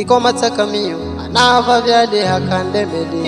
iko matsakamiyo anava vyade hakandemede